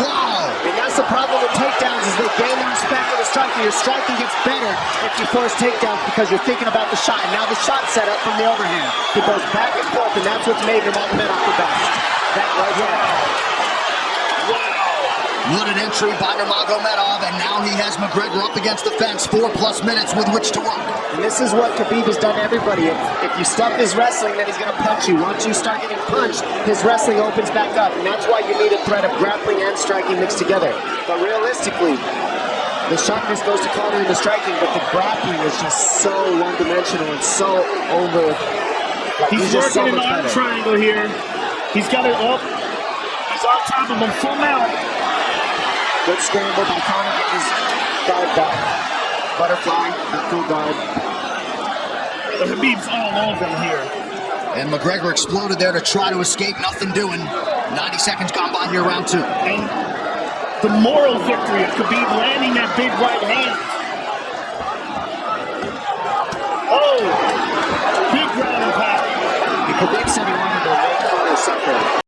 Wow! And that's the problem with takedowns is they gain the respect of the striker. Your striking gets better if you force takedowns because you're thinking about the shot. And now the shot set up from the overhand. He goes back and forth, and that's what's made Nurmagomedov the best. That right here. What an entry by Nurmagomedov, and now he has McGregor up against the fence. Four plus minutes with which to work. And this is what Khabib has done to everybody. If, if you stop his wrestling, then he's going to punch you. Once you start getting punched, his wrestling opens back up. And that's why you need a threat of grappling and striking mixed together. But realistically, the sharpness goes to countering the striking, but the grappling is just so one-dimensional and so over. Like, he's, he's working so an arm triangle here. He's got it up. He's on top of him, full mount. Good scramble by Conor getting his guard back. Butterfly, that full guard. But Khabib's all over him here. And McGregor exploded there to try to escape, nothing doing. 90 seconds gone by here, round two. And the moral victory of Khabib landing that big right hand. Oh, big ground and pound. Khabib said he wanted to make Conor suffer.